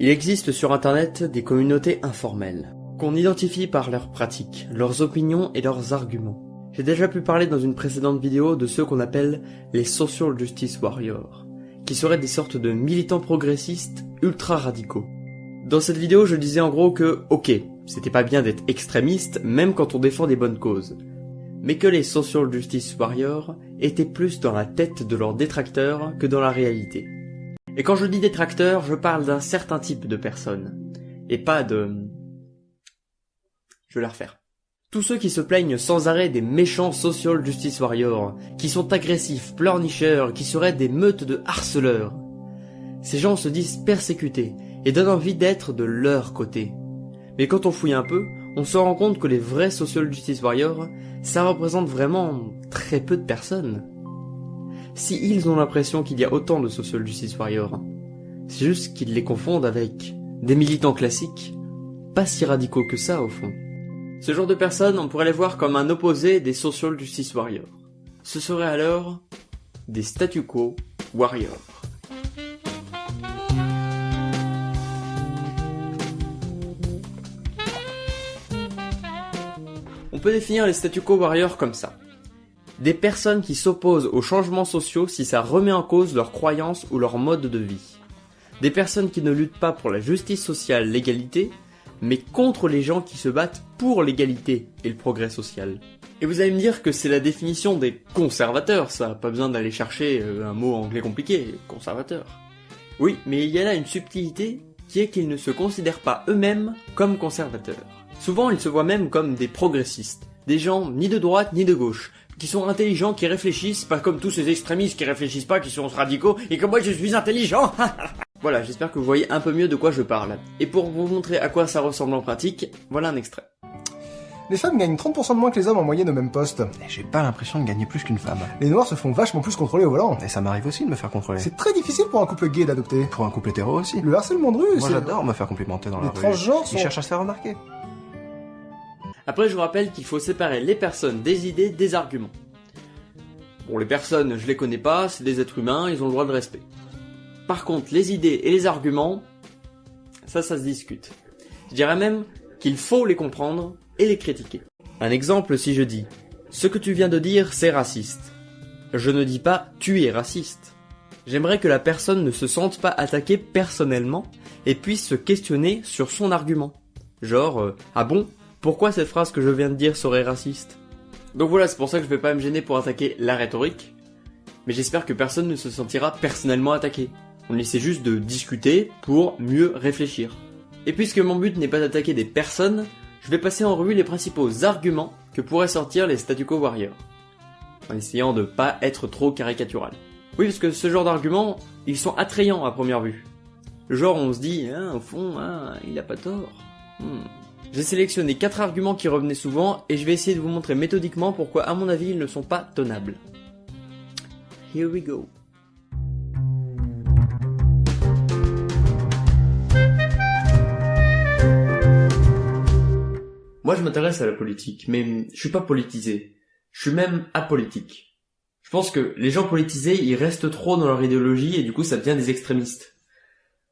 Il existe sur internet des communautés informelles, qu'on identifie par leurs pratiques, leurs opinions et leurs arguments. J'ai déjà pu parler dans une précédente vidéo de ceux qu'on appelle les social justice warriors, qui seraient des sortes de militants progressistes ultra radicaux. Dans cette vidéo, je disais en gros que, ok, c'était pas bien d'être extrémiste même quand on défend des bonnes causes, mais que les social justice warriors étaient plus dans la tête de leurs détracteurs que dans la réalité. Et quand je dis détracteur, je parle d'un certain type de personnes. Et pas de... Je vais la refaire. Tous ceux qui se plaignent sans arrêt des méchants social justice warriors, qui sont agressifs, pleurnicheurs, qui seraient des meutes de harceleurs. Ces gens se disent persécutés et donnent envie d'être de leur côté. Mais quand on fouille un peu, on se rend compte que les vrais social justice warriors, ça représente vraiment très peu de personnes si ils ont l'impression qu'il y a autant de social justice warriors. C'est juste qu'ils les confondent avec des militants classiques, pas si radicaux que ça au fond. Ce genre de personnes, on pourrait les voir comme un opposé des social justice warriors. Ce serait alors des statu quo warriors. On peut définir les statu quo warriors comme ça. Des personnes qui s'opposent aux changements sociaux si ça remet en cause leurs croyances ou leur mode de vie. Des personnes qui ne luttent pas pour la justice sociale, l'égalité, mais contre les gens qui se battent pour l'égalité et le progrès social. Et vous allez me dire que c'est la définition des conservateurs, ça, pas besoin d'aller chercher euh, un mot anglais compliqué, conservateur. Oui, mais il y a là une subtilité qui est qu'ils ne se considèrent pas eux-mêmes comme conservateurs. Souvent, ils se voient même comme des progressistes, des gens ni de droite ni de gauche, qui sont intelligents, qui réfléchissent, pas comme tous ces extrémistes qui réfléchissent pas, qui sont radicaux, et que moi je suis intelligent Voilà, j'espère que vous voyez un peu mieux de quoi je parle. Et pour vous montrer à quoi ça ressemble en pratique, voilà un extrait. Les femmes gagnent 30% de moins que les hommes en moyenne au même poste. Et J'ai pas l'impression de gagner plus qu'une femme. Les noirs se font vachement plus contrôler au volant. Et ça m'arrive aussi de me faire contrôler. C'est très difficile pour un couple gay d'adopter. pour un couple hétéro aussi. Le harcèlement de rue, Moi j'adore me faire complimenter dans la Les rue. transgenres sont... Ils cherchent à se faire remarquer. Après, je vous rappelle qu'il faut séparer les personnes des idées des arguments. Bon, les personnes, je les connais pas, c'est des êtres humains, ils ont le droit de respect. Par contre, les idées et les arguments, ça, ça se discute. Je dirais même qu'il faut les comprendre et les critiquer. Un exemple, si je dis « Ce que tu viens de dire, c'est raciste », je ne dis pas « Tu es raciste ». J'aimerais que la personne ne se sente pas attaquée personnellement et puisse se questionner sur son argument. Genre, euh, ah bon? Pourquoi cette phrase que je viens de dire serait raciste Donc voilà, c'est pour ça que je vais pas me gêner pour attaquer la rhétorique, mais j'espère que personne ne se sentira personnellement attaqué. On essaie juste de discuter pour mieux réfléchir. Et puisque mon but n'est pas d'attaquer des personnes, je vais passer en revue les principaux arguments que pourraient sortir les statu quo warriors. En essayant de pas être trop caricatural. Oui, parce que ce genre d'arguments, ils sont attrayants à première vue. Genre, on se dit, hein, au fond, hein, il a pas tort. Hmm. J'ai sélectionné 4 arguments qui revenaient souvent et je vais essayer de vous montrer méthodiquement pourquoi, à mon avis, ils ne sont pas tenables. Here we go. Moi, je m'intéresse à la politique, mais je suis pas politisé. Je suis même apolitique. Je pense que les gens politisés, ils restent trop dans leur idéologie et du coup, ça devient des extrémistes.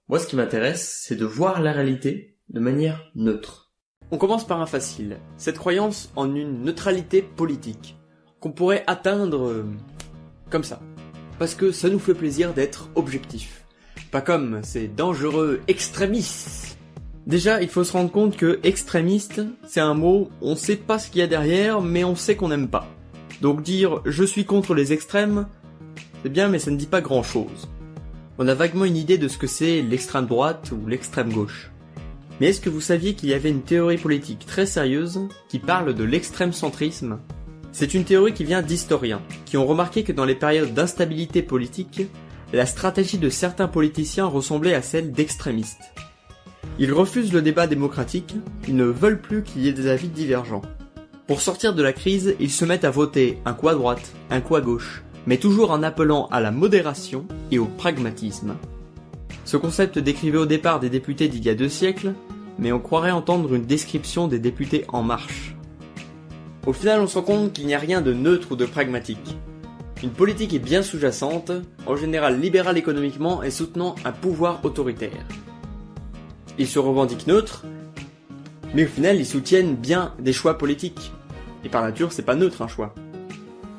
Moi, ce qui m'intéresse, c'est de voir la réalité de manière neutre. On commence par un facile. Cette croyance en une neutralité politique. Qu'on pourrait atteindre euh, comme ça. Parce que ça nous fait plaisir d'être objectif. Pas comme ces dangereux extrémistes. Déjà, il faut se rendre compte que extrémiste, c'est un mot, on sait pas ce qu'il y a derrière, mais on sait qu'on n'aime pas. Donc dire je suis contre les extrêmes, c'est bien, mais ça ne dit pas grand chose. On a vaguement une idée de ce que c'est l'extrême droite ou l'extrême gauche. Mais est-ce que vous saviez qu'il y avait une théorie politique très sérieuse qui parle de l'extrême centrisme? C'est une théorie qui vient d'historiens, qui ont remarqué que dans les périodes d'instabilité politique, la stratégie de certains politiciens ressemblait à celle d'extrémistes. Ils refusent le débat démocratique, ils ne veulent plus qu'il y ait des avis divergents. Pour sortir de la crise, ils se mettent à voter un coup à droite, un coup à gauche, mais toujours en appelant à la modération et au pragmatisme. Ce concept décrivait au départ des députés d'il y a deux siècles, mais on croirait entendre une description des députés En Marche. Au final, on se rend compte qu'il n'y a rien de neutre ou de pragmatique. Une politique est bien sous-jacente, en général libérale économiquement et soutenant un pouvoir autoritaire. Ils se revendiquent neutres, mais au final ils soutiennent bien des choix politiques. Et par nature, c'est pas neutre un choix.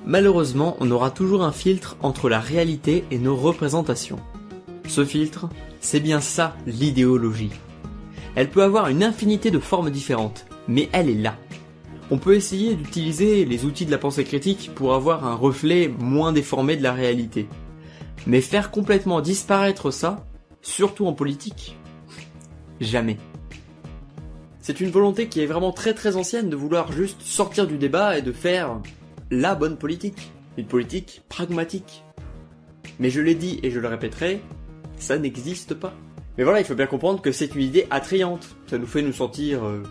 Malheureusement, on aura toujours un filtre entre la réalité et nos représentations. Ce filtre, c'est bien ça l'idéologie. Elle peut avoir une infinité de formes différentes, mais elle est là. On peut essayer d'utiliser les outils de la pensée critique pour avoir un reflet moins déformé de la réalité. Mais faire complètement disparaître ça, surtout en politique, jamais. C'est une volonté qui est vraiment très très ancienne de vouloir juste sortir du débat et de faire la bonne politique. Une politique pragmatique. Mais je l'ai dit et je le répéterai, ça n'existe pas. Mais voilà, il faut bien comprendre que c'est une idée attrayante. Ça nous fait nous sentir euh,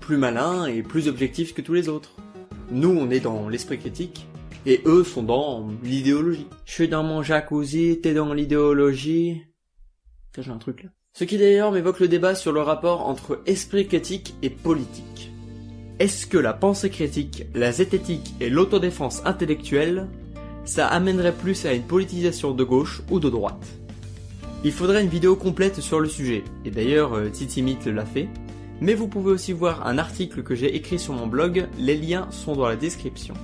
plus malins et plus objectifs que tous les autres. Nous, on est dans l'esprit critique, et eux sont dans l'idéologie. Je suis dans mon jacuzzi, t'es dans l'idéologie. J'ai un truc là. Ce qui d'ailleurs m'évoque le débat sur le rapport entre esprit critique et politique. Est-ce que la pensée critique, la zététique et l'autodéfense intellectuelle, ça amènerait plus à une politisation de gauche ou de droite? Il faudrait une vidéo complète sur le sujet, et d'ailleurs euh, Titimit l'a fait, mais vous pouvez aussi voir un article que j'ai écrit sur mon blog, les liens sont dans la description.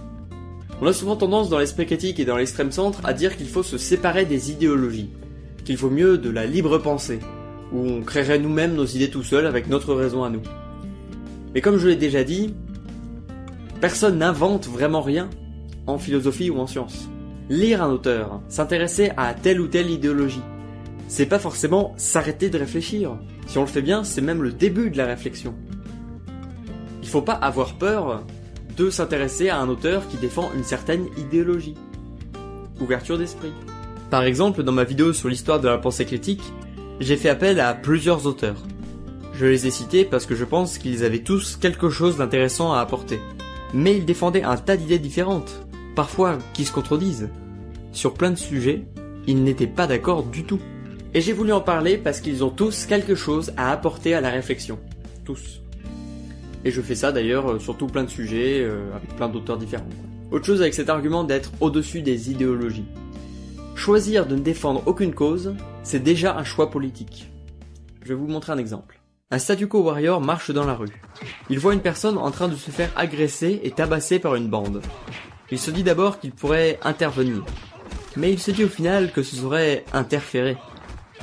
On a souvent tendance dans l'esprit critique et dans l'extrême centre à dire qu'il faut se séparer des idéologies, qu'il faut mieux de la libre pensée, où on créerait nous-mêmes nos idées tout seuls avec notre raison à nous. Mais comme je l'ai déjà dit, personne n'invente vraiment rien en philosophie ou en sciences. Lire un auteur, s'intéresser à telle ou telle idéologie, c'est pas forcément s'arrêter de réfléchir. Si on le fait bien, c'est même le début de la réflexion. Il faut pas avoir peur de s'intéresser à un auteur qui défend une certaine idéologie. Ouverture d'esprit. Par exemple, dans ma vidéo sur l'histoire de la pensée critique, j'ai fait appel à plusieurs auteurs. Je les ai cités parce que je pense qu'ils avaient tous quelque chose d'intéressant à apporter. Mais ils défendaient un tas d'idées différentes, parfois qui se contredisent. Sur plein de sujets, ils n'étaient pas d'accord du tout. Et j'ai voulu en parler parce qu'ils ont tous quelque chose à apporter à la réflexion. Tous. Et je fais ça d'ailleurs sur tout plein de sujets, euh, avec plein d'auteurs différents. Autre chose avec cet argument d'être au-dessus des idéologies. Choisir de ne défendre aucune cause, c'est déjà un choix politique. Je vais vous montrer un exemple. Un statu quo warrior marche dans la rue. Il voit une personne en train de se faire agresser et tabasser par une bande. Il se dit d'abord qu'il pourrait intervenir. Mais il se dit au final que ce serait interférer.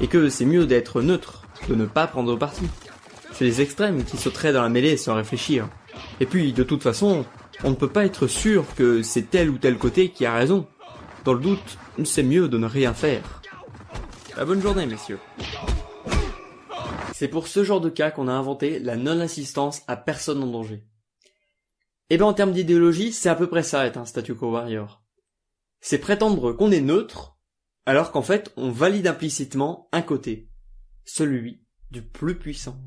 Et que c'est mieux d'être neutre, de ne pas prendre parti. C'est les extrêmes qui sauteraient dans la mêlée sans réfléchir. Et puis, de toute façon, on ne peut pas être sûr que c'est tel ou tel côté qui a raison. Dans le doute, c'est mieux de ne rien faire. La bonne journée, messieurs. C'est pour ce genre de cas qu'on a inventé la non-assistance à personne en danger. Et ben en termes d'idéologie, c'est à peu près ça être un statu quo warrior. C'est prétendre qu'on est neutre, alors qu'en fait on valide implicitement un côté, celui du plus puissant.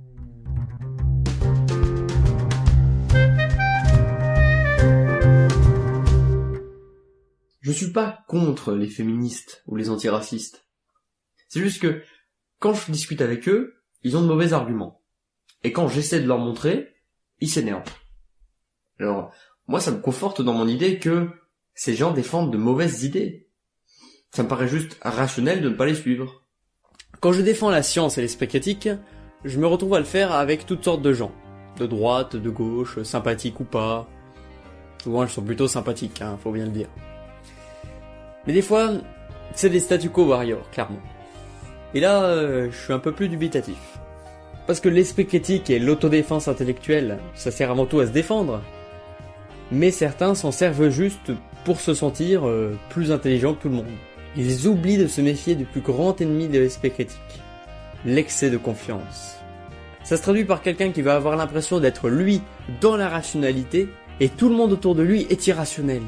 Je suis pas contre les féministes ou les antiracistes. C'est juste que quand je discute avec eux, ils ont de mauvais arguments. Et quand j'essaie de leur montrer, ils s'énervent. Alors, moi, ça me conforte dans mon idée que ces gens défendent de mauvaises idées. Ça me paraît juste rationnel de ne pas les suivre. Quand je défends la science et l'esprit critique, je me retrouve à le faire avec toutes sortes de gens. De droite, de gauche, sympathiques ou pas. Souvent, elles sont plutôt sympathiques, hein, faut bien le dire. Mais des fois, c'est des statu quo warriors, clairement. Et là, euh, je suis un peu plus dubitatif. Parce que l'esprit critique et l'autodéfense intellectuelle, ça sert avant tout à se défendre. Mais certains s'en servent juste pour se sentir euh, plus intelligents que tout le monde. Ils oublient de se méfier du plus grand ennemi de l'esprit critique. L'excès de confiance. Ça se traduit par quelqu'un qui va avoir l'impression d'être lui dans la rationalité et tout le monde autour de lui est irrationnel.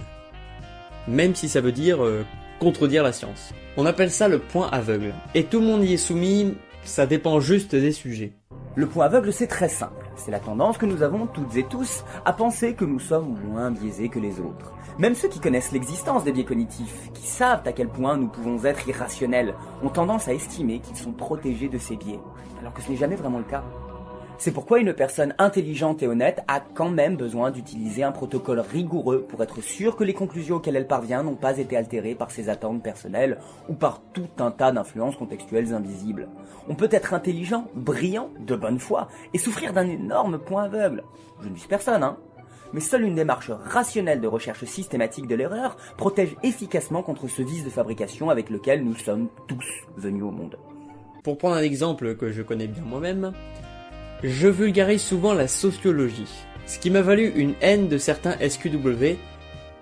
Même si ça veut dire euh, contredire la science. On appelle ça le point aveugle. Et tout le monde y est soumis, ça dépend juste des sujets. Le point aveugle, c'est très simple. C'est la tendance que nous avons toutes et tous à penser que nous sommes moins biaisés que les autres. Même ceux qui connaissent l'existence des biais cognitifs, qui savent à quel point nous pouvons être irrationnels, ont tendance à estimer qu'ils sont protégés de ces biais, alors que ce n'est jamais vraiment le cas. C'est pourquoi une personne intelligente et honnête a quand même besoin d'utiliser un protocole rigoureux pour être sûr que les conclusions auxquelles elle parvient n'ont pas été altérées par ses attentes personnelles ou par tout un tas d'influences contextuelles invisibles. On peut être intelligent, brillant, de bonne foi, et souffrir d'un énorme point aveugle. Je ne vise personne, hein. Mais seule une démarche rationnelle de recherche systématique de l'erreur protège efficacement contre ce vice de fabrication avec lequel nous sommes tous venus au monde. Pour prendre un exemple que je connais bien moi-même, je vulgarise souvent la sociologie, ce qui m'a valu une haine de certains SQW,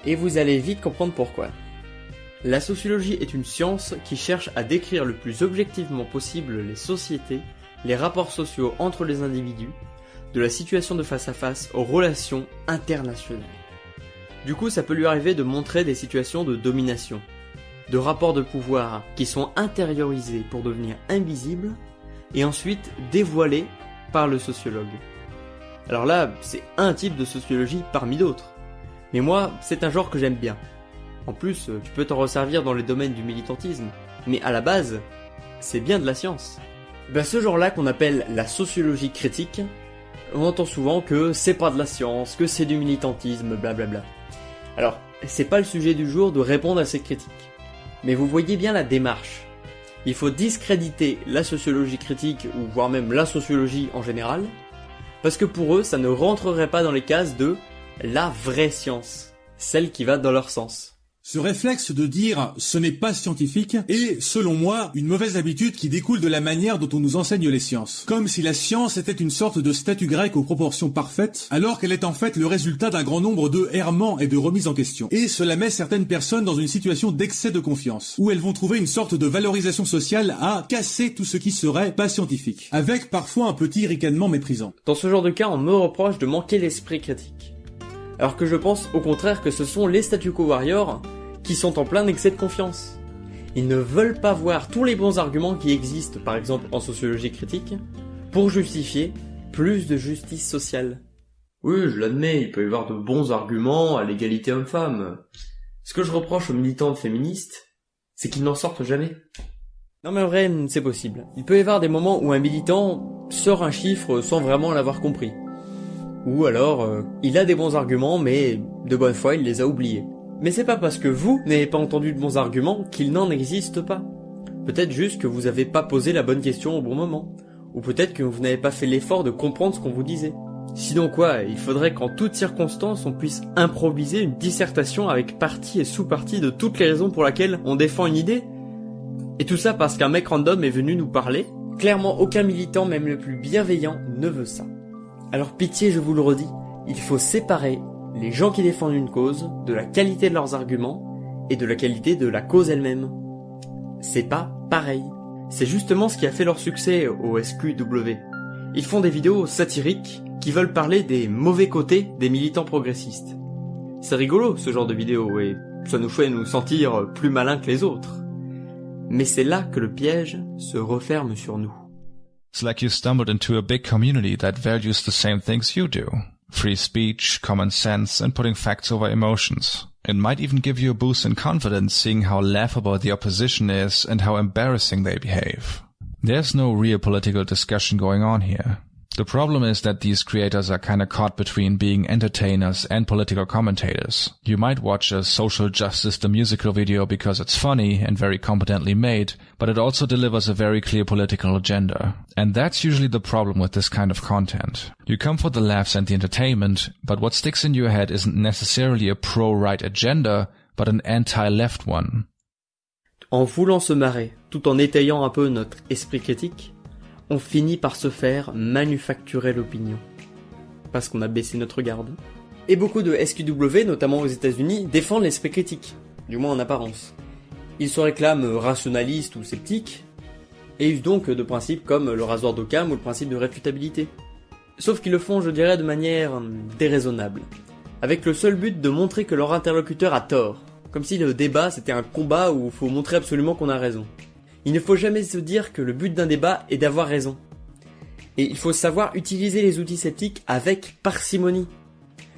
et vous allez vite comprendre pourquoi. La sociologie est une science qui cherche à décrire le plus objectivement possible les sociétés, les rapports sociaux entre les individus, de la situation de face à face aux relations internationales. Du coup, ça peut lui arriver de montrer des situations de domination, de rapports de pouvoir qui sont intériorisés pour devenir invisibles, et ensuite dévoilés par le sociologue. Alors là, c'est un type de sociologie parmi d'autres. Mais moi, c'est un genre que j'aime bien. En plus, tu peux t'en resservir dans les domaines du militantisme. Mais à la base, c'est bien de la science. Ben ce genre-là qu'on appelle la sociologie critique, on entend souvent que c'est pas de la science, que c'est du militantisme, blablabla. Alors, c'est pas le sujet du jour de répondre à ces critiques. Mais vous voyez bien la démarche. Il faut discréditer la sociologie critique, ou voire même la sociologie en général, parce que pour eux, ça ne rentrerait pas dans les cases de la vraie science, celle qui va dans leur sens. Ce réflexe de dire ce n'est pas scientifique est, selon moi, une mauvaise habitude qui découle de la manière dont on nous enseigne les sciences. Comme si la science était une sorte de statue grecque aux proportions parfaites, alors qu'elle est en fait le résultat d'un grand nombre de errements et de remises en question. Et cela met certaines personnes dans une situation d'excès de confiance, où elles vont trouver une sorte de valorisation sociale à casser tout ce qui serait pas scientifique, avec parfois un petit ricanement méprisant. Dans ce genre de cas, on me reproche de manquer l'esprit critique. Alors que je pense au contraire que ce sont les statu quo warriors qui sont en plein excès de confiance. Ils ne veulent pas voir tous les bons arguments qui existent, par exemple en sociologie critique, pour justifier plus de justice sociale. Oui, je l'admets, il peut y avoir de bons arguments à l'égalité homme-femme. Ce que je reproche aux militants féministes, c'est qu'ils n'en sortent jamais. Non mais en vrai, c'est possible. Il peut y avoir des moments où un militant sort un chiffre sans vraiment l'avoir compris. Ou alors, euh, il a des bons arguments, mais de bonne foi, il les a oubliés. Mais c'est pas parce que vous n'avez pas entendu de bons arguments qu'il n'en existe pas. Peut-être juste que vous n'avez pas posé la bonne question au bon moment. Ou peut-être que vous n'avez pas fait l'effort de comprendre ce qu'on vous disait. Sinon quoi, il faudrait qu'en toutes circonstances on puisse improviser une dissertation avec partie et sous-partie de toutes les raisons pour lesquelles on défend une idée Et tout ça parce qu'un mec random est venu nous parler Clairement aucun militant, même le plus bienveillant, ne veut ça. Alors pitié, je vous le redis, il faut séparer les gens qui défendent une cause de la qualité de leurs arguments et de la qualité de la cause elle-même. C'est pas pareil. C'est justement ce qui a fait leur succès au SQW. Ils font des vidéos satiriques qui veulent parler des mauvais côtés des militants progressistes. C'est rigolo ce genre de vidéo et ça nous fait nous sentir plus malins que les autres. Mais c'est là que le piège se referme sur nous. It's like you stumbled into a big community that values the same things you do. Free speech, common sense, and putting facts over emotions. It might even give you a boost in confidence seeing how laughable the opposition is and how embarrassing they behave. There's no real political discussion going on here. The problem is that these creators are kinda caught between being entertainers and political commentators. You might watch a Social Justice the musical video because it's funny and very competently made, but it also delivers a very clear political agenda. And that's usually the problem with this kind of content. You come for the laughs and the entertainment, but what sticks in your head isn't necessarily a pro-right agenda, but an anti-left one. En voulant se marrer, tout en étayant un peu notre esprit critique, on finit par se faire manufacturer l'opinion. Parce qu'on a baissé notre garde. Et beaucoup de SQW, notamment aux États-Unis, défendent l'esprit critique, du moins en apparence. Ils se réclament rationalistes ou sceptiques, et usent donc de principes comme le rasoir d'Occam ou le principe de réfutabilité. Sauf qu'ils le font, je dirais, de manière déraisonnable, avec le seul but de montrer que leur interlocuteur a tort, comme si le débat c'était un combat où il faut montrer absolument qu'on a raison. Il ne faut jamais se dire que le but d'un débat est d'avoir raison. Et il faut savoir utiliser les outils sceptiques avec parcimonie.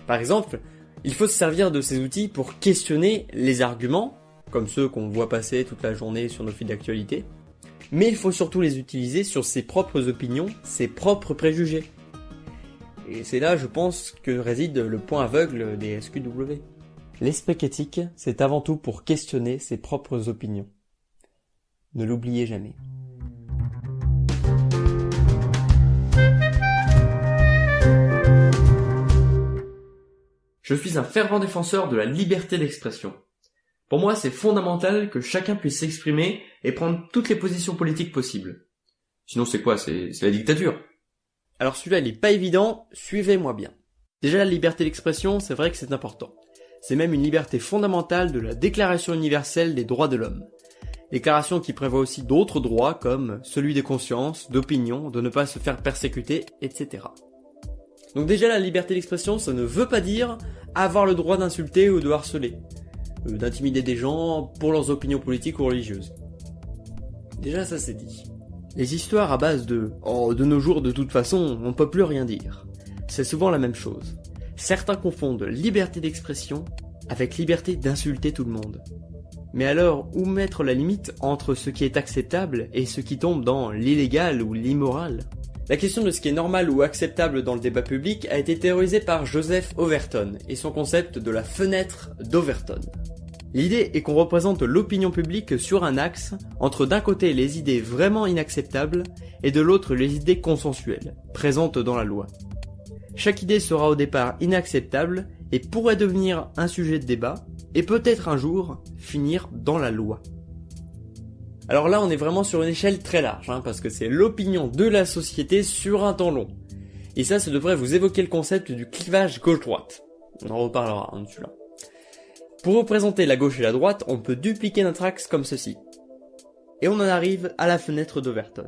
Par exemple, il faut se servir de ces outils pour questionner les arguments, comme ceux qu'on voit passer toute la journée sur nos fils d'actualité, mais il faut surtout les utiliser sur ses propres opinions, ses propres préjugés. Et c'est là, je pense, que réside le point aveugle des SQW. L'esprit critique, c'est avant tout pour questionner ses propres opinions. Ne l'oubliez jamais. Je suis un fervent défenseur de la liberté d'expression. Pour moi, c'est fondamental que chacun puisse s'exprimer et prendre toutes les positions politiques possibles. Sinon, c'est quoi? C'est la dictature. Alors celui-là, il est pas évident, suivez-moi bien. Déjà, la liberté d'expression, c'est vrai que c'est important. C'est même une liberté fondamentale de la Déclaration universelle des droits de l'homme. Déclaration qui prévoit aussi d'autres droits comme celui des consciences, d'opinion, de ne pas se faire persécuter, etc. Donc déjà la liberté d'expression, ça ne veut pas dire avoir le droit d'insulter ou de harceler, euh, d'intimider des gens pour leurs opinions politiques ou religieuses. Déjà ça c'est dit. Les histoires à base de « Oh, de nos jours de toute façon, on peut plus rien dire », c'est souvent la même chose. Certains confondent liberté d'expression avec liberté d'insulter tout le monde. Mais alors, où mettre la limite entre ce qui est acceptable et ce qui tombe dans l'illégal ou l'immoral? La question de ce qui est normal ou acceptable dans le débat public a été théorisée par Joseph Overton et son concept de la fenêtre d'Overton. L'idée est qu'on représente l'opinion publique sur un axe entre d'un côté les idées vraiment inacceptables et de l'autre les idées consensuelles, présentes dans la loi. Chaque idée sera au départ inacceptable et pourrait devenir un sujet de débat, et peut-être un jour finir dans la loi. Alors là on est vraiment sur une échelle très large, hein, parce que c'est l'opinion de la société sur un temps long. Et ça, ça devrait vous évoquer le concept du clivage gauche-droite. On en reparlera hein, dessus là. Pour représenter la gauche et la droite, on peut dupliquer notre axe comme ceci. Et on en arrive à la fenêtre d'Overton.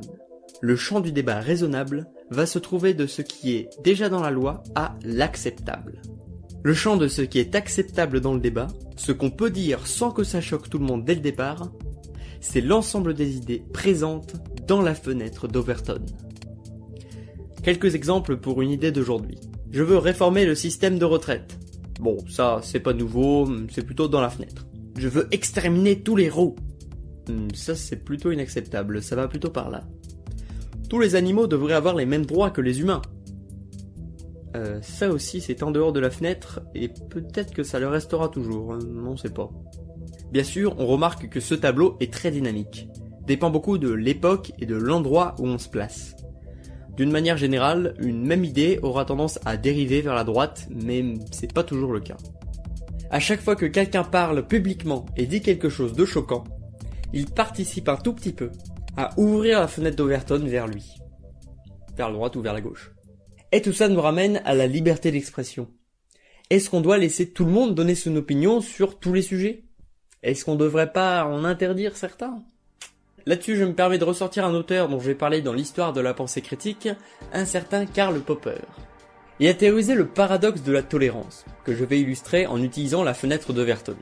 Le champ du débat raisonnable va se trouver de ce qui est déjà dans la loi à l'acceptable. Le champ de ce qui est acceptable dans le débat, ce qu'on peut dire sans que ça choque tout le monde dès le départ, c'est l'ensemble des idées présentes dans la fenêtre d'Overton. Quelques exemples pour une idée d'aujourd'hui. Je veux réformer le système de retraite. Bon, ça, c'est pas nouveau, c'est plutôt dans la fenêtre. Je veux exterminer tous les roux. Hmm, ça, c'est plutôt inacceptable, ça va plutôt par là. Tous les animaux devraient avoir les mêmes droits que les humains. Euh, ça aussi, c'est en dehors de la fenêtre, et peut-être que ça le restera toujours, hein, on sait pas. Bien sûr, on remarque que ce tableau est très dynamique, dépend beaucoup de l'époque et de l'endroit où on se place. D'une manière générale, une même idée aura tendance à dériver vers la droite, mais c'est pas toujours le cas. À chaque fois que quelqu'un parle publiquement et dit quelque chose de choquant, il participe un tout petit peu à ouvrir la fenêtre d'Overton vers lui. Vers la droite ou vers la gauche. Et tout ça nous ramène à la liberté d'expression. Est-ce qu'on doit laisser tout le monde donner son opinion sur tous les sujets? Est-ce qu'on devrait pas en interdire certains? Là-dessus, je me permets de ressortir un auteur dont je vais parler dans l'histoire de la pensée critique, un certain Karl Popper. Il a théorisé le paradoxe de la tolérance, que je vais illustrer en utilisant la fenêtre d'Overton.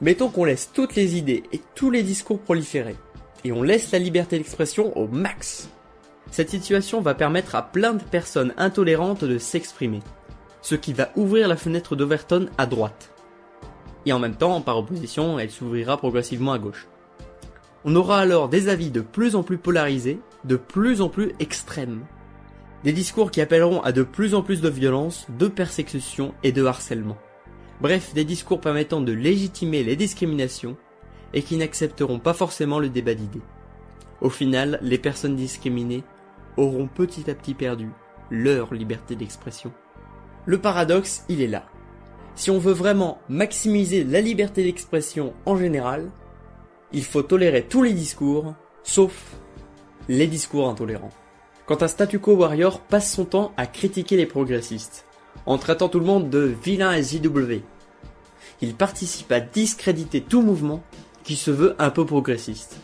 Mettons qu'on laisse toutes les idées et tous les discours proliférer, et on laisse la liberté d'expression au max. Cette situation va permettre à plein de personnes intolérantes de s'exprimer, ce qui va ouvrir la fenêtre d'Overton à droite. Et en même temps, par opposition, elle s'ouvrira progressivement à gauche. On aura alors des avis de plus en plus polarisés, de plus en plus extrêmes. Des discours qui appelleront à de plus en plus de violence, de persécution et de harcèlement. Bref, des discours permettant de légitimer les discriminations et qui n'accepteront pas forcément le débat d'idées. Au final, les personnes discriminées auront petit à petit perdu leur liberté d'expression. Le paradoxe, il est là. Si on veut vraiment maximiser la liberté d'expression en général, il faut tolérer tous les discours, sauf les discours intolérants. Quand un statu quo warrior passe son temps à critiquer les progressistes, en traitant tout le monde de vilain SJW, il participe à discréditer tout mouvement qui se veut un peu progressiste.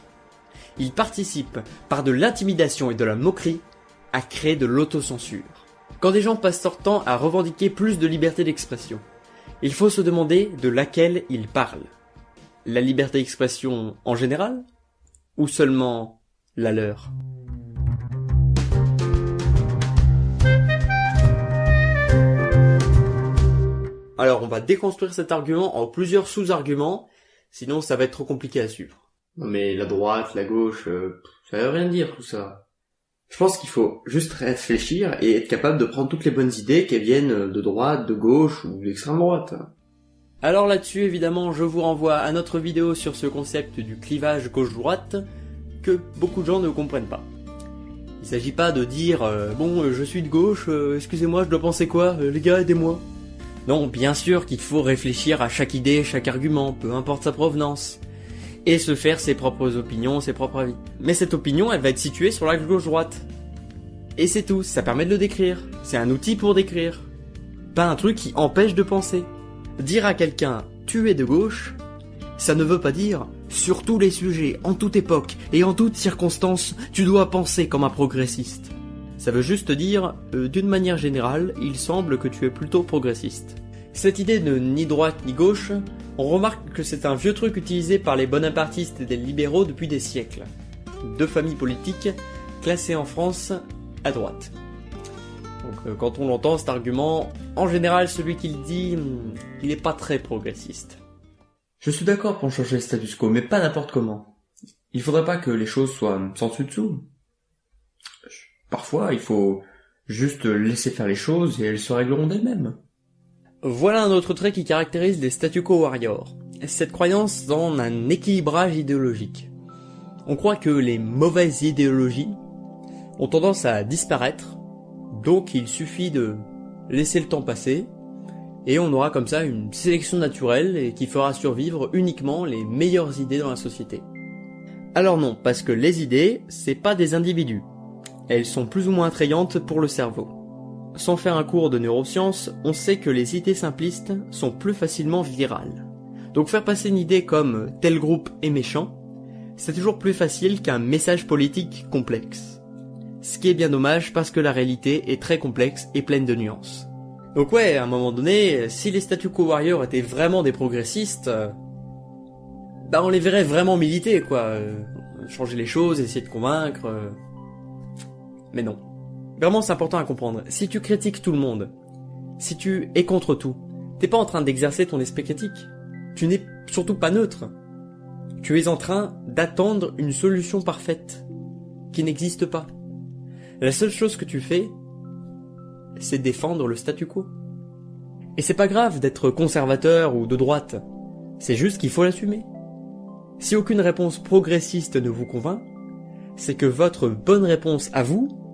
Il participe, par de l'intimidation et de la moquerie, à créer de l'autocensure. Quand des gens passent leur temps à revendiquer plus de liberté d'expression, il faut se demander de laquelle ils parlent. La liberté d'expression en général Ou seulement la leur? Alors on va déconstruire cet argument en plusieurs sous-arguments Sinon, ça va être trop compliqué à suivre. Non mais la droite, la gauche, euh, ça veut rien dire tout ça. Je pense qu'il faut juste réfléchir et être capable de prendre toutes les bonnes idées, qu'elles viennent de droite, de gauche ou d'extrême droite. Alors là-dessus, évidemment, je vous renvoie à notre vidéo sur ce concept du clivage gauche-droite que beaucoup de gens ne comprennent pas. Il s'agit pas de dire euh, bon, euh, je suis de gauche, euh, excusez-moi, je dois penser quoi, les gars, aidez-moi. Non, bien sûr qu'il faut réfléchir à chaque idée, chaque argument, peu importe sa provenance, et se faire ses propres opinions, ses propres avis. Mais cette opinion, elle va être située sur l'axe gauche-droite. Et c'est tout, ça permet de le décrire. C'est un outil pour décrire. Pas un truc qui empêche de penser. Dire à quelqu'un tu es de gauche, ça ne veut pas dire sur tous les sujets, en toute époque et en toutes circonstances, tu dois penser comme un progressiste. Ça veut juste dire, euh, d'une manière générale, il semble que tu es plutôt progressiste. Cette idée de ni droite ni gauche, on remarque que c'est un vieux truc utilisé par les bonapartistes et les libéraux depuis des siècles. Deux familles politiques classées en France à droite. Donc euh, quand on l'entend cet argument, en général celui qui le dit, hmm, il n'est pas très progressiste. Je suis d'accord pour changer le status quo, mais pas n'importe comment. Il faudrait pas que les choses soient sans dessus dessous. Parfois, il faut juste laisser faire les choses et elles se régleront d'elles-mêmes. Voilà un autre trait qui caractérise les statu quo warriors. Cette croyance dans un équilibrage idéologique. On croit que les mauvaises idéologies ont tendance à disparaître, donc il suffit de laisser le temps passer, et on aura comme ça une sélection naturelle et qui fera survivre uniquement les meilleures idées dans la société. Alors non, parce que les idées, c'est pas des individus. Elles sont plus ou moins attrayantes pour le cerveau. Sans faire un cours de neurosciences, on sait que les idées simplistes sont plus facilement virales. Donc faire passer une idée comme tel groupe est méchant, c'est toujours plus facile qu'un message politique complexe. Ce qui est bien dommage parce que la réalité est très complexe et pleine de nuances. Donc ouais, à un moment donné, si les statu quo warriors étaient vraiment des progressistes, euh, bah on les verrait vraiment militer, quoi. Euh, changer les choses, essayer de convaincre. Euh. Mais non. Vraiment, c'est important à comprendre. Si tu critiques tout le monde, si tu es contre tout, t'es pas en train d'exercer ton esprit critique. Tu n'es surtout pas neutre. Tu es en train d'attendre une solution parfaite, qui n'existe pas. La seule chose que tu fais, c'est défendre le statu quo. Et c'est pas grave d'être conservateur ou de droite, c'est juste qu'il faut l'assumer. Si aucune réponse progressiste ne vous convainc, c'est que votre bonne réponse à vous,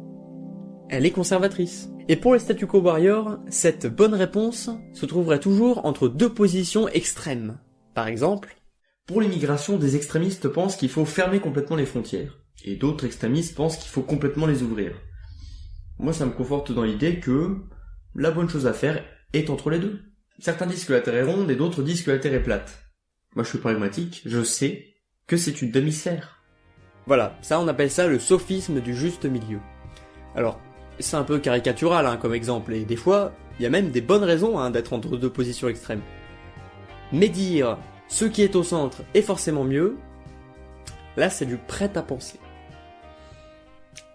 elle est conservatrice. Et pour les statu quo warriors, cette bonne réponse se trouverait toujours entre deux positions extrêmes. Par exemple, pour l'immigration, des extrémistes pensent qu'il faut fermer complètement les frontières, et d'autres extrémistes pensent qu'il faut complètement les ouvrir. Moi, ça me conforte dans l'idée que la bonne chose à faire est entre les deux. Certains disent que la Terre est ronde et d'autres disent que la Terre est plate. Moi, je suis pragmatique, je sais que c'est une demi-sphère. Voilà, ça on appelle ça le sophisme du juste milieu. Alors, c'est un peu caricatural hein, comme exemple, et des fois, il y a même des bonnes raisons hein, d'être entre deux positions extrêmes. Mais dire ce qui est au centre est forcément mieux, là c'est du prêt à penser.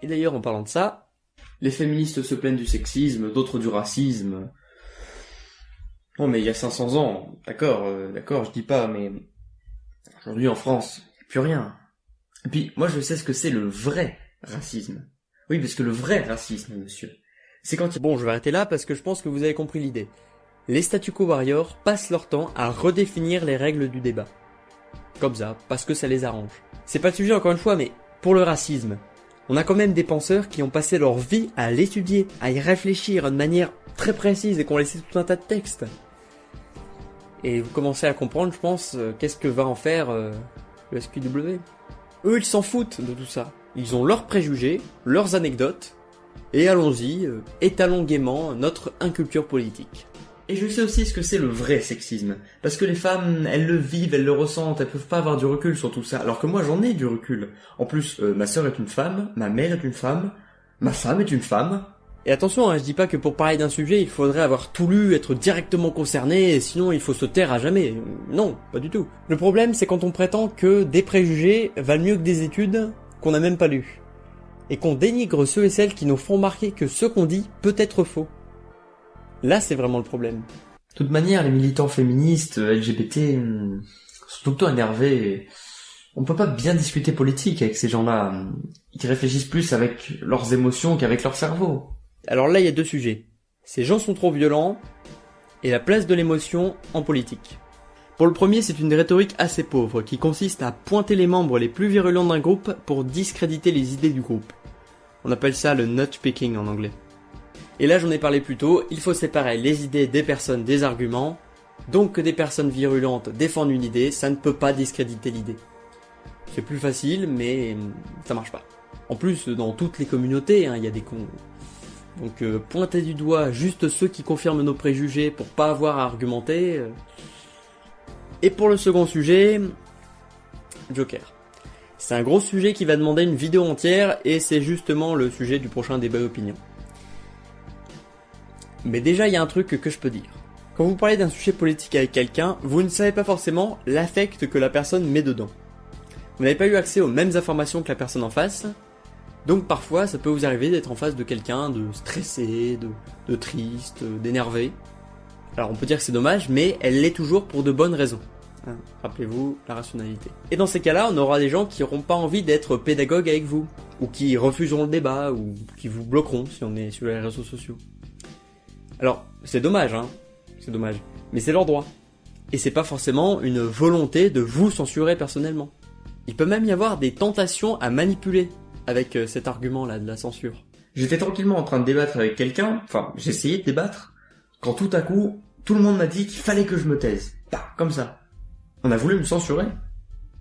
Et d'ailleurs, en parlant de ça, les féministes se plaignent du sexisme, d'autres du racisme. Non mais il y a 500 ans, d'accord, euh, d'accord, je dis pas, mais aujourd'hui en France, a plus rien. Et puis moi je sais ce que c'est le vrai racisme. Oui, parce que le vrai racisme, monsieur, c'est quand... Bon, je vais arrêter là parce que je pense que vous avez compris l'idée. Les statu quo warriors passent leur temps à redéfinir les règles du débat. Comme ça, parce que ça les arrange. C'est pas le sujet encore une fois, mais pour le racisme, on a quand même des penseurs qui ont passé leur vie à l'étudier, à y réfléchir de manière très précise et qui ont laissé tout un tas de textes. Et vous commencez à comprendre, je pense, euh, qu'est-ce que va en faire euh, le SQW. Eux, ils s'en foutent de tout ça. Ils ont leurs préjugés, leurs anecdotes, et allons-y, euh, étalons gaiement notre inculture politique. Et je sais aussi ce que c'est le vrai sexisme. Parce que les femmes, elles le vivent, elles le ressentent, elles peuvent pas avoir du recul sur tout ça. Alors que moi, j'en ai du recul. En plus, euh, ma sœur est une femme, ma mère est une femme, ma femme est une femme. Et attention, hein, je dis pas que pour parler d'un sujet, il faudrait avoir tout lu, être directement concerné, et sinon il faut se taire à jamais. Non, pas du tout. Le problème, c'est quand on prétend que des préjugés valent mieux que des études qu'on n'a même pas lues. Et qu'on dénigre ceux et celles qui nous font marquer que ce qu'on dit peut être faux. Là, c'est vraiment le problème. De toute manière, les militants féministes, LGBT, hmm, sont tout le temps énervés. On peut pas bien discuter politique avec ces gens-là. Ils réfléchissent plus avec leurs émotions qu'avec leur cerveau. Alors là, il y a deux sujets. Ces gens sont trop violents et la place de l'émotion en politique. Pour le premier, c'est une rhétorique assez pauvre qui consiste à pointer les membres les plus virulents d'un groupe pour discréditer les idées du groupe. On appelle ça le nut-picking en anglais. Et là, j'en ai parlé plus tôt, il faut séparer les idées des personnes des arguments, donc que des personnes virulentes défendent une idée, ça ne peut pas discréditer l'idée. C'est plus facile, mais ça marche pas. En plus, dans toutes les communautés, hein, il y a des cons. Donc euh, pointer du doigt juste ceux qui confirment nos préjugés pour pas avoir à argumenter. euh. Et pour le second sujet, Joker. C'est un gros sujet qui va demander une vidéo entière et c'est justement le sujet du prochain débat opinion. Mais déjà, il y a un truc que je peux dire. Quand vous parlez d'un sujet politique avec quelqu'un, vous ne savez pas forcément l'affect que la personne met dedans. Vous n'avez pas eu accès aux mêmes informations que la personne en face, donc parfois ça peut vous arriver d'être en face de quelqu'un de stressé, de triste, d'énervé. Alors on peut dire que c'est dommage, mais elle l'est toujours pour de bonnes raisons. Hein, Rappelez-vous la rationalité. Et dans ces cas-là, on aura des gens qui n'auront pas envie d'être pédagogues avec vous, ou qui refuseront le débat, ou qui vous bloqueront si on est sur les réseaux sociaux. Alors, c'est dommage, hein. C'est dommage. Mais c'est leur droit. Et c'est pas forcément une volonté de vous censurer personnellement. Il peut même y avoir des tentations à manipuler avec euh, cet argument-là de la censure. J'étais tranquillement en train de débattre avec quelqu'un, enfin, j'essayais de débattre, quand tout à coup, tout le monde m'a dit qu'il fallait que je me taise. Bah, comme ça. On a voulu me censurer.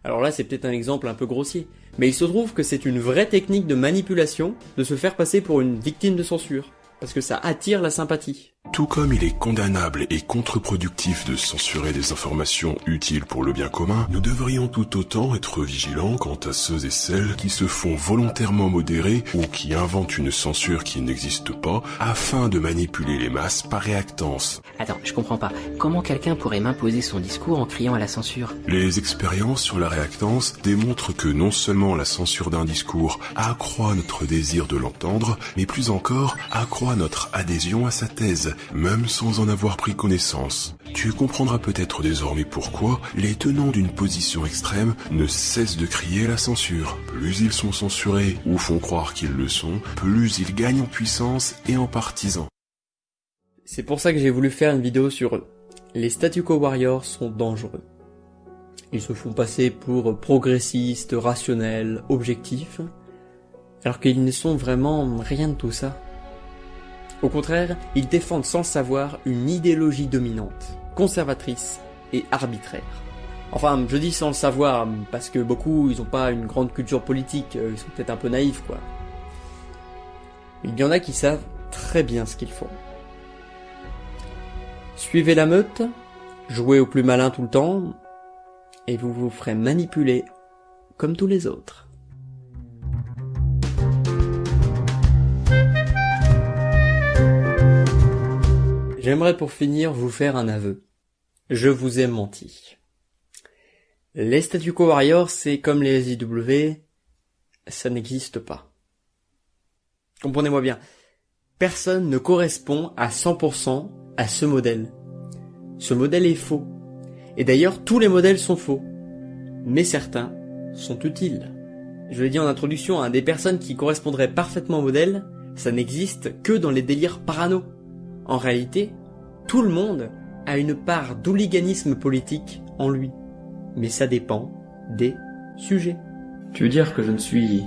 Alors là, c'est peut-être un exemple un peu grossier, mais il se trouve que c'est une vraie technique de manipulation de se faire passer pour une victime de censure, parce que ça attire la sympathie. Tout comme il est condamnable et contre-productif de censurer des informations utiles pour le bien commun, nous devrions tout autant être vigilants quant à ceux et celles qui se font volontairement modérer ou qui inventent une censure qui n'existe pas afin de manipuler les masses par réactance. Attends, je comprends pas. Comment quelqu'un pourrait m'imposer son discours en criant à la censure? Les expériences sur la réactance démontrent que non seulement la censure d'un discours accroît notre désir de l'entendre, mais plus encore accroît notre adhésion à sa thèse, même sans en avoir pris connaissance. Tu comprendras peut-être désormais pourquoi les tenants d'une position extrême ne cessent de crier la censure. Plus ils sont censurés ou font croire qu'ils le sont, plus ils gagnent en puissance et en partisans. C'est pour ça que j'ai voulu faire une vidéo sur eux. Les statu quo warriors sont dangereux. Ils se font passer pour progressistes, rationnels, objectifs, alors qu'ils ne sont vraiment rien de tout ça. Au contraire, ils défendent sans le savoir une idéologie dominante, conservatrice et arbitraire. Enfin, je dis sans le savoir, parce que beaucoup, ils ont pas une grande culture politique, euh, ils sont peut-être un peu naïfs, quoi. Il y en a qui savent très bien ce qu'ils font. Suivez la meute, jouez au plus malin tout le temps, et vous vous ferez manipuler comme tous les autres. J'aimerais pour finir vous faire un aveu. Je vous ai menti. Les statu quo warriors, c'est comme les IW, ça n'existe pas. Comprenez-moi bien. Personne ne correspond à 100% à ce modèle. Ce modèle est faux. Et d'ailleurs, tous les modèles sont faux. Mais certains sont utiles. Je l'ai dit en introduction, hein, des personnes qui correspondraient parfaitement au modèle, ça n'existe que dans les délires parano. En réalité, tout le monde a une part d'hooliganisme politique en lui. Mais ça dépend des sujets. Tu veux dire que je ne suis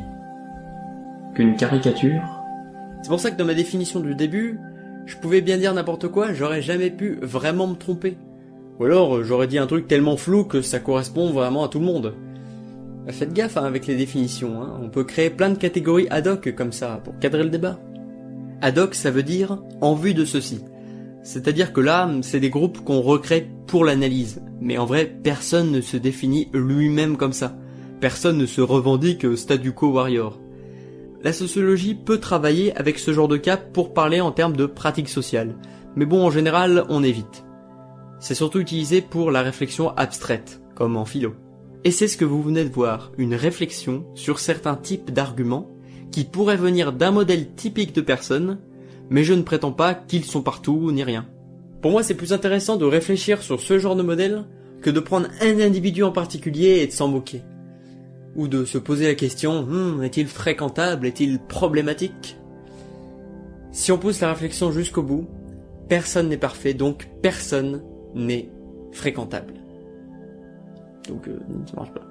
qu'une caricature? C'est pour ça que dans ma définition du début, je pouvais bien dire n'importe quoi, j'aurais jamais pu vraiment me tromper. Ou alors j'aurais dit un truc tellement flou que ça correspond vraiment à tout le monde. Faites gaffe hein, avec les définitions, hein. on peut créer plein de catégories ad hoc comme ça pour cadrer le débat. Ad hoc ça veut dire en vue de ceci. C'est-à-dire que là, c'est des groupes qu'on recrée pour l'analyse. Mais en vrai, personne ne se définit lui-même comme ça. Personne ne se revendique statu quo warrior. La sociologie peut travailler avec ce genre de cas pour parler en termes de pratiques sociales. Mais bon, en général, on évite. C'est surtout utilisé pour la réflexion abstraite, comme en philo. Et c'est ce que vous venez de voir, une réflexion sur certains types d'arguments qui pourraient venir d'un modèle typique de personne, mais je ne prétends pas qu'ils sont partout ni rien. Pour moi, c'est plus intéressant de réfléchir sur ce genre de modèle que de prendre un individu en particulier et de s'en moquer. ou de se poser la question Hmm, est-il fréquentable, est-il problématique? Si on pousse la réflexion jusqu'au bout, personne n'est parfait, donc personne n'est fréquentable. Donc euh, ça marche pas.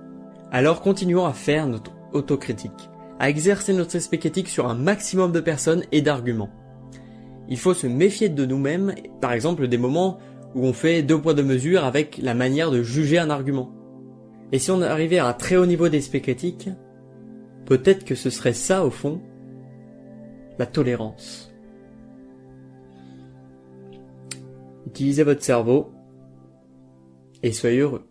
Alors continuons à faire notre autocritique, à exercer notre esprit critique sur un maximum de personnes et d'arguments. Il faut se méfier de nous-mêmes, par exemple des moments où on fait deux poids deux mesures avec la manière de juger un argument. Et si on arrivait à un très haut niveau d'esprit critique, peut-être que ce serait ça au fond, la tolérance. Utilisez votre cerveau et soyez heureux.